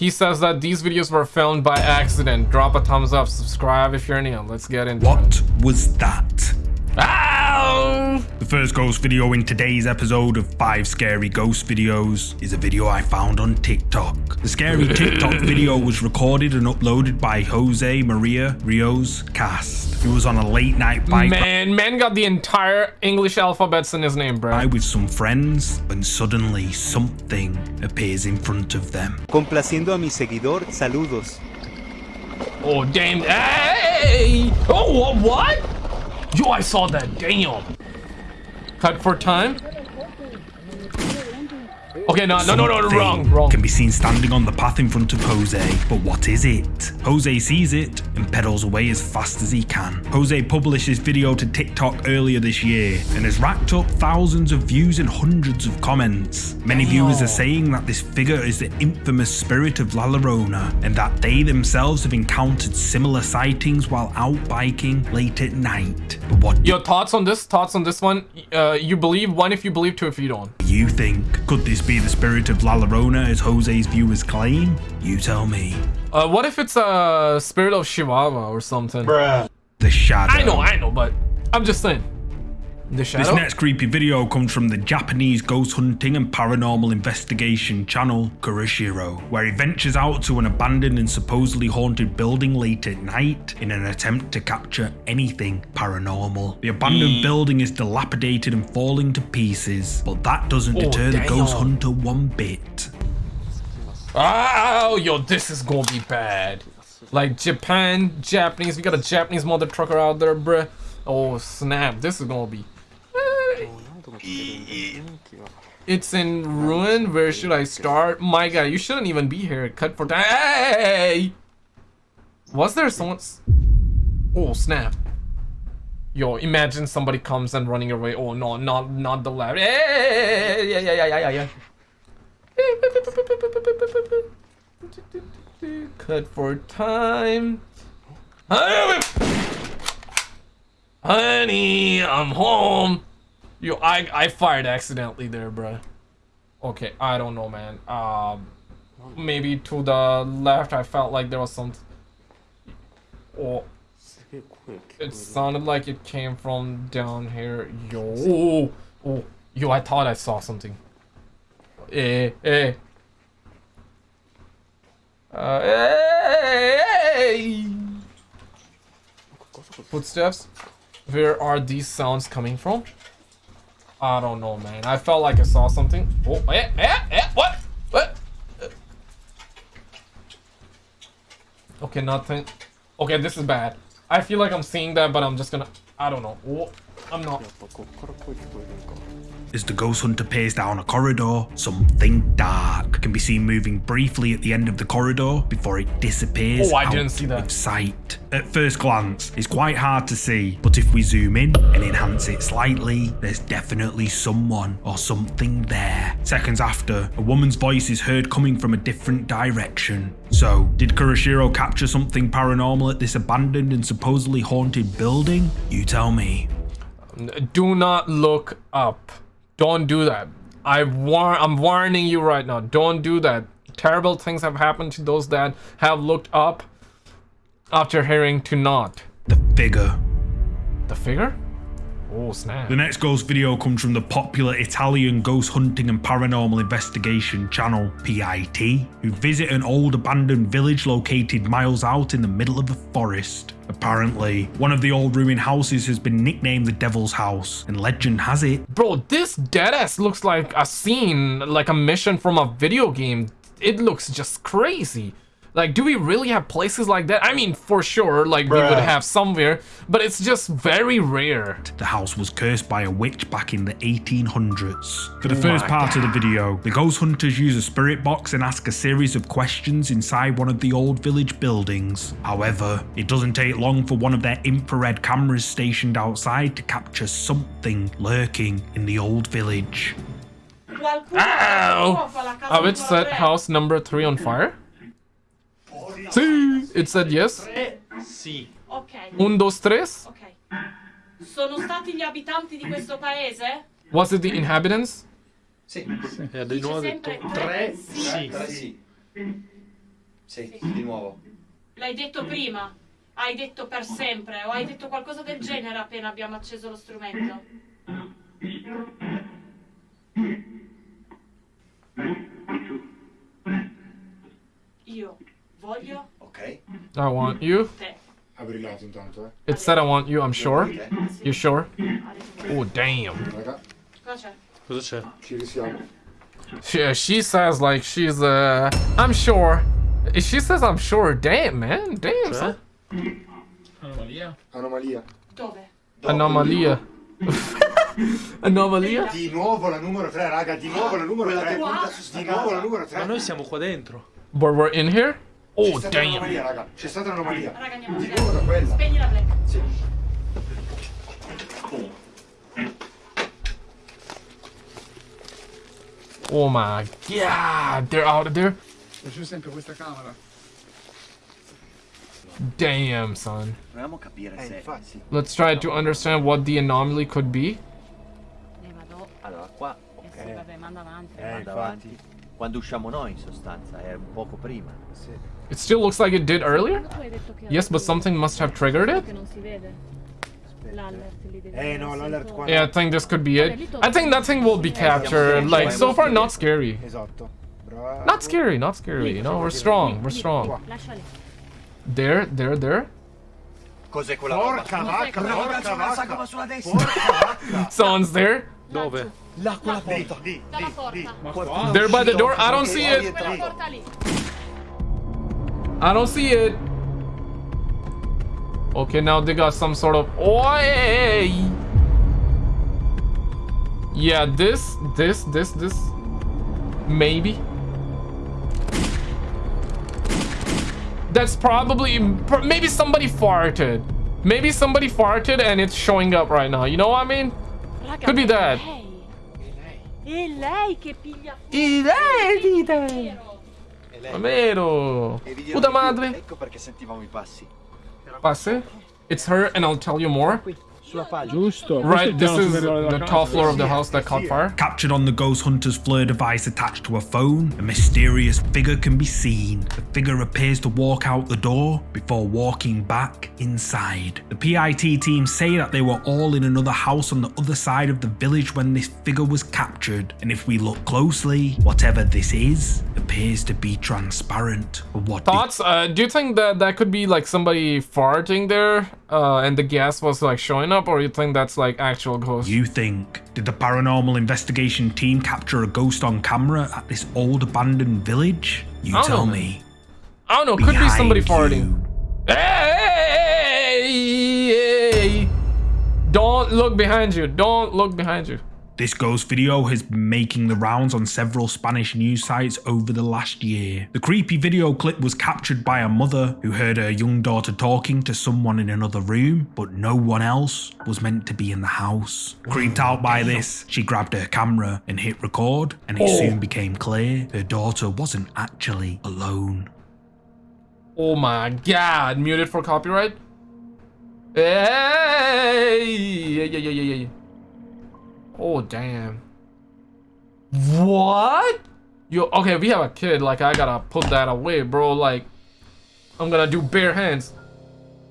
He says that these videos were filmed by accident. Drop a thumbs up, subscribe if you're new. Let's get into What it. was that? Ow! The first ghost video in today's episode of 5 Scary Ghost Videos is a video I found on TikTok. The scary TikTok video was recorded and uploaded by Jose Maria Rios Cast, It was on a late night bike Man, man got the entire English alphabets in his name, bro. ride with some friends when suddenly something appears in front of them. Complaciendo a mi seguidor, saludos. Oh, damn. Hey! Oh, what? what? Yo, I saw that. Damn. Cut for time. Okay, no, no, no, no, wrong, wrong. Can be seen standing on the path in front of Jose, but what is it? Jose sees it and pedals away as fast as he can. Jose published this video to TikTok earlier this year and has racked up thousands of views and hundreds of comments. Many viewers are saying that this figure is the infamous spirit of La Llorona and that they themselves have encountered similar sightings while out biking late at night. But what Your thoughts on this? Thoughts on this one? Uh, you believe one if you believe, two if you don't. Do you think? Could this be the spirit of La Llorona as Jose's viewers claim? You tell me. Uh, what if it's a spirit of Chihuahua or something? Bruh. The shadow. I know, I know, but I'm just saying. The This next creepy video comes from the Japanese ghost hunting and paranormal investigation channel Kurashiro, where he ventures out to an abandoned and supposedly haunted building late at night in an attempt to capture anything paranormal. The abandoned hmm. building is dilapidated and falling to pieces, but that doesn't Oh, deter the ghost hunter one bit. Oh, yo, this is gonna be bad. Like Japan, Japanese, we got a Japanese mother trucker out there, bruh. Oh snap, this is gonna be. It's in ruin. Where should I start? My guy, you shouldn't even be here. Cut for time. Hey! Was there someone's? Oh snap! Yo, imagine somebody comes and running away. Oh no, not not the lab. Hey! Yeah, yeah, yeah, yeah, yeah, yeah. Cut for time. Honey, I'm home. Yo, I I fired accidentally there, bruh. Okay, I don't know, man. Um, maybe to the left, I felt like there was some. Oh, it sounded like it came from down here. Yo, oh, oh, yo, I thought I saw something. Eh, eh. Uh, hey. Footsteps? Where are these sounds coming from? I don't know, man. I felt like I saw something. Oh, eh, eh, eh, what? What? Okay, nothing. Okay, this is bad. I feel like I'm seeing that, but I'm just gonna... I don't know. Oh, I'm not... As the ghost hunter peers down a corridor, something dark can be seen moving briefly at the end of the corridor before it disappears Oh, I out didn't see that. of sight. At first glance, it's quite hard to see, but if we zoom in and enhance it slightly, there's definitely someone or something there. Seconds after, a woman's voice is heard coming from a different direction. So, did Kurashiro capture something paranormal at this abandoned and supposedly haunted building? You tell me. Do not look up. Don't do that. I war I'm warning you right now. Don't do that. Terrible things have happened to those that have looked up after hearing to not. The figure The figure? Oh snap. The next ghost video comes from the popular Italian ghost hunting and paranormal investigation channel PIT, who visit an old abandoned village located miles out in the middle of a forest. Apparently, one of the old ruined houses has been nicknamed the Devil's House, and legend has it Bro, this deadass looks like a scene, like a mission from a video game. It looks just crazy. Like, do we really have places like that? I mean, for sure, like we would have somewhere, but it's just very rare. the house was cursed by a witch back in the 1800s. For the Oh first my part of the video, the ghost hunters use a spirit box and ask a series of questions inside one of the old village buildings. However, it doesn't take long for one of their infrared cameras stationed outside to capture something lurking in the old village. Ow! Oh, it set house number three on fire? See, it said yes. Sì. Ok, Un, dos, tres. ok. Sono stati gli abitanti di questo paese? Was it the inhabitants? E di nuovo ha detto tre tre sì. Tre sì. Sì, di nuovo. L'hai detto prima? Hai detto per sempre? O hai detto qualcosa del genere appena abbiamo acceso lo strumento? Io voglio Ok. I want you. te. Ha intanto, eh. It said I want you, I'm sure. Ok. You sure? Oh, damn. Raga, Cosa c'è? Cosa c'è? ci risiamo. She, she says like she's uh I'm sure. She says I'm sure. Damn, man. Damn. son. Anomalia? Anomalia. Dove? Anomalia. Anomalia? Di nuovo la numero 3, raga, di nuovo la numero Quella 3. che punta su Di nuovo la casa. numero Ma 3. noi siamo qua dentro. But we're in here? C'è Oh, stata un'anomalia, damn. raga. C'è stata un'anomalia. Raga, andiamo Di a nuovo da quella. Spegni la black. Sì. Oh my god. They're out of there? C'è sempre questa camera. Damn, son. Proviamo a capire Eh, se... Let's try to understand what the anomaly could be. Ne vado. Allora, qua... Eh Ok. sì, vabbè, manda avanti. Eh, Vado avanti. Quando usciamo noi, in sostanza, era un poco prima. Sì. It still looks like it did earlier? Tu hai detto che Yes, but something must have triggered it? Che non si vede. L'allert lì devi Eh, no, essere l'allert sotto. qua Yeah, I think this could be it. I think nothing will be captured. Like, so far, not scary. Not scary, not scary. You know, we're strong, we're strong. Lascia. There, there, there. Cos'è quella? Porca vacca, Una porca ragazza una sagoma vacca. sulla destra! Porca vacca. Someone's there. Dove? Là, quella Lì, porta! lì, lì, lì. Ma Qualcuno qua? They're by the door. I don't see it. Quella entrato. porta lì. I don't see it. Okay, now they got some sort of. Oi! Yeah, this, this, this, this. Maybe. That's probably. Maybe somebody farted. Maybe somebody farted and it's showing up right now. You know what I mean? Could be è that. È lei che piglia Vero. E vi dirò Puta madre. Ecco perché sentivamo i passi. Passe. It's her, and I'll tell you more. Sulla pagina. Giusto. Right, this Questo è il is the top floor of the house that caught fire. Captured on the Ghost Hunter's FLIR device attached to a phone, a mysterious figure can be seen. The figure appears to walk out the door before walking back inside. The PIT team say that they were all in another house on the other side of the village when this figure was captured, and if we look closely, whatever this is appears to be transparent. What Thoughts? Uh, do you think that that could be like somebody farting there, uh, and the gas was like showing up, or you think that's like actual ghost? you think? Did the paranormal investigation team capture a ghost on camera at this old abandoned village? You I tell know, me. I don't know. Could be somebody Behind farting. hey! Don't look behind you. Don't look behind you. This ghost video has been making the rounds on several Spanish news sites over the last year. The creepy video clip was captured by a mother who heard her young daughter talking to someone in another room, but no one else was meant to be in the house. Creeped out by this, she grabbed her camera and hit record, and it Oh. soon became clear her daughter wasn't actually alone. Oh my god! Muted for copyright. Hey! Yeah, yeah, yeah, yeah, yeah. Oh damn. What? Yo, okay, we have a kid. Like, I gotta put that away, bro. Like, I'm gonna do bare hands.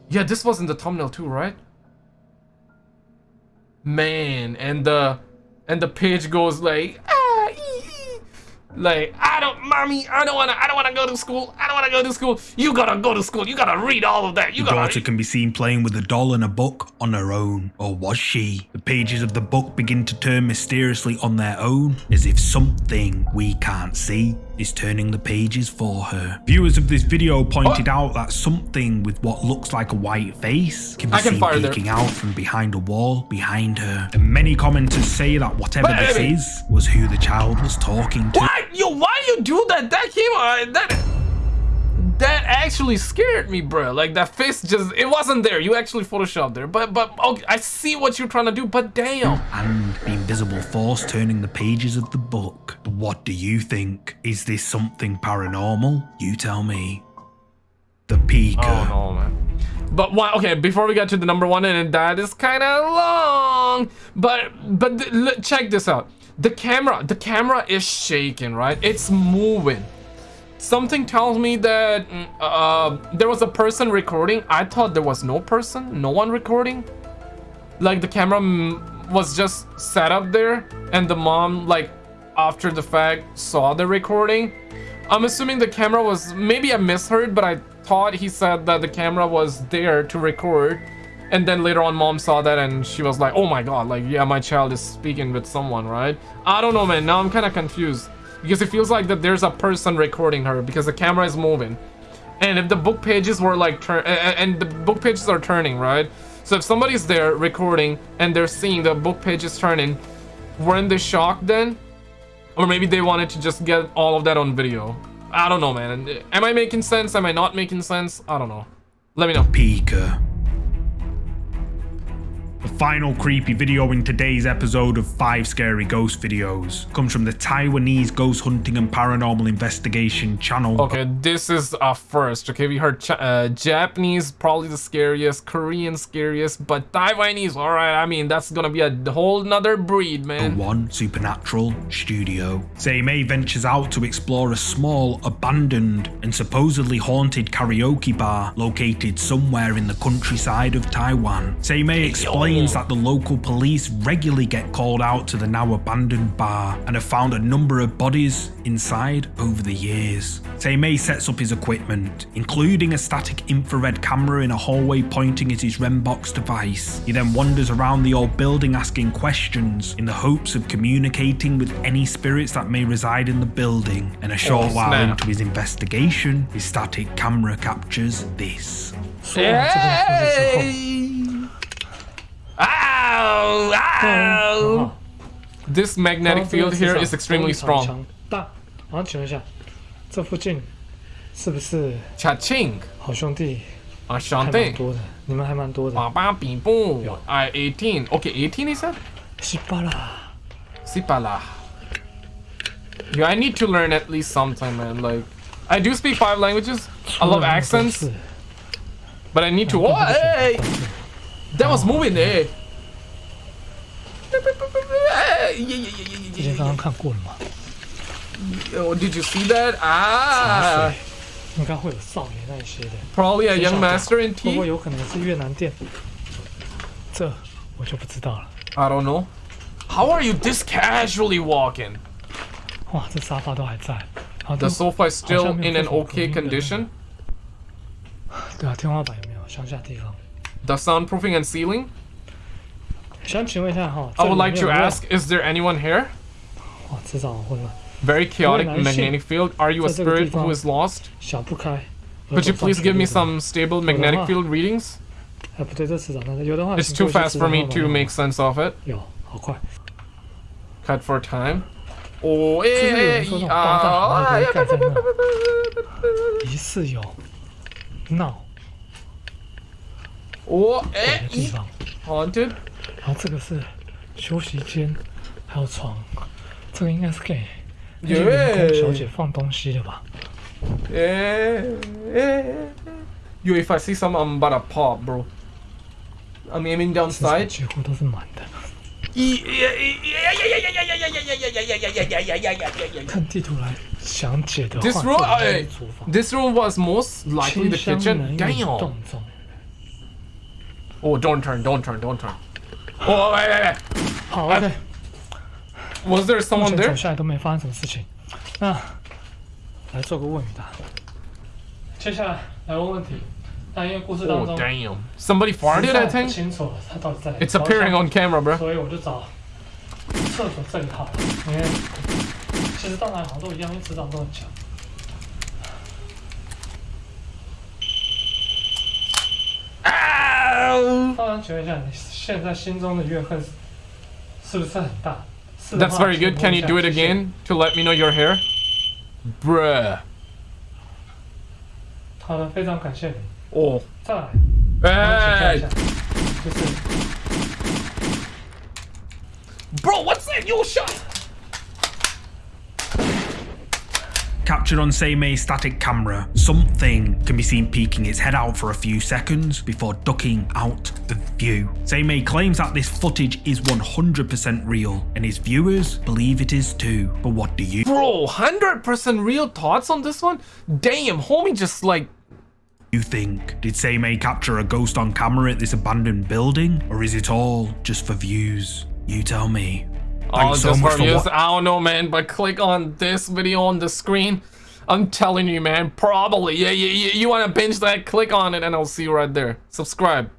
Yeah, this was in the thumbnail too, right? Man, and the and the page goes like, ah. Like I don't, mommy, I don't wanna, I don't wanna go to school. I don't wanna go to school. You gotta go to school. You gotta read all of that. You The gotta. daughter can be seen playing with a doll and a book on her own, or was she? The pages of the book begin to turn mysteriously on their own, as if something we can't see is turning the pages for her. Viewers of this video pointed out that something with what looks like a white face can be I can seen fire there. peeking out from behind a wall behind her. And many commenters say that whatever this Baby. is was who the child was talking to. What? Yo, why you do that? That came on. Uh, that that actually scared me, bro. Like that face just it wasn't there. You actually photoshopped there. But but okay, I see what you're trying to do. But damn. and the invisible force turning the pages of the book. But what do you think? Is this something paranormal? You tell me. The Peaker. Oh no, man. But why? Okay, before we get to the number one, and that is kind of long. But but check this out. The camera, the camera is shaking, right? It's moving. Something tells me that mm, uh, there was a person recording. I thought there was no person, no one recording. Like the camera mm, was just set up there, and the mom, like after the fact, saw the recording. I'm assuming the camera was maybe I misheard, but I thought he said that the camera was there to record. And then later on, mom saw that and she was like, oh my god, like, yeah, my child is speaking with someone, right? I don't know, man. Now I'm kind of confused. Because it feels like that there's a person recording her because the camera is moving. And if the book pages were like turn and the book pages are turning, right? So if somebody's there recording and they're seeing the book pages turning, weren't they shocked then? Or maybe they wanted to just get all of that on video. I don't know, man. Am I making sense? Am I not making sense? I don't know. Let me know. Pika. The final creepy video in today's episode of 5 Scary Ghost Videos comes from the Taiwanese ghost hunting and paranormal investigation channel. Okay, this is a first. Okay, we heard uh, Japanese, probably the scariest, Korean scariest, but Taiwanese, alright, I mean, that's gonna be a whole nother breed, man. The One Supernatural Studio. Seimei ventures out to explore a small, abandoned, and supposedly haunted karaoke bar located somewhere in the countryside of Taiwan. Seimei explains complains that the local police regularly get called out to the now abandoned bar and have found a number of bodies inside over the years. Seimei sets up his equipment, including a static infrared camera in a hallway pointing at his Rembox device. He then wanders around the old building asking questions in the hopes of communicating with any spirits that may reside in the building. And a oh, short oh, while into his investigation, his static camera captures this. Hey! Ow! 很 Ow! 好 This magnetic 刚刚这个 field 市 here 场 is extremely 非常 strong. 强大。然后请问一下，这附近是不是 Cha-ching! 好兄弟还蛮 Ashanti! 多的？你们还蛮多的。 Baba Bibu! I 18. Okay, 18 he said? 西巴啦， Sipala. Yeah, I need to learn at least sometime, man. Like, I do speak five languages. I love 出了那么多 accents, 次 but I need to. Oh, hey! That was moving there. 之前刚刚看过了嘛， Oh, did you see that? Ah, 应该会有少爷那一些的， probably a young master in 会不会 tea. 有可能是越南店？这我就不知道了。 I don't know. How are you this casually walking? 哇，这沙发都还在，然后 The 都 sofa is still 好像没有 in an 这种 okay 隔音的 condition. 对啊，天花板有没有乡下地方？ The soundproofing and ceiling. 想请问一下哈， I 这 would 里 like to 面有没有 ask: Is there anyone here? 哇，制造混乱， Very chaotic Very nice. magnetic field. Are you a 在这个地 spirit 方 who is lost? 想不开。 Could you 额头上 please give me 去录的 some stable magnetic field readings? 哎，不对，这市长那有的话 It's 请 too 过去 fast 市 for 长 me 号码 to make sense of it. 有，好快。 Cut for time. Oh, 是不是有 eh, 人说那种高大啊豪宅盖在那？疑似有闹 Oh, 鬼 eh, 的地方， haunted. 然后这个是休息间，还有床，这个应该是给那些员工小姐放东西的吧？ Eh, eh. Yo, if I see some, I'm about to pop, bro. I'm aiming 市 down 场 sight. 几乎都是满的。看地图来详解的话， This 这 room, 里应该 eh, 是厨房， this room was most likely the 清香 kitchen. 难 Damn. 动中。 Oh, don't turn, don't turn, don't turn. Oh, wait, wait, wait. 好，OK， Was there 目 someone 前走 there? 下来都没发生什么事情。那来做个问与答。接下来来问问题。那因为故事当 Oh, 中 damn. Somebody 实 farted, 在 I 不 think. 清楚了，他到底在哪里 It's appearing on camera, bro. 所以我就找厕所这里好了，因为其实到哪里好像都一样，因为职场都很强。 Ow! 当然，请问一下，你现在心中的怨恨是是不是很大？是的 That's 话 very 请 good. 问 Can 一 you 下 do it 谢谢 again to let me know you're here? Bruh. 好的，非常感谢你。 Oh. 再来，我请教一 Hey! 下，就是 Bro, what's that? Yo, shot! Captured on Seimei's static camera, something can be seen peeking its head out for a few seconds before ducking out the view. Seimei claims that this footage is 100% real, and his viewers believe it is too. But what do you Bro, 100% real thoughts on this one? Damn, homie just like you think? Did Seimei capture a ghost on camera at this abandoned building? Or is it all just for views? You tell me. Oh, so much for for I don't know, man, but click on this video on the screen. I'm telling you, man, probably. Yeah, yeah, yeah. You want to binge that? Click on it and I'll see you right there. Subscribe.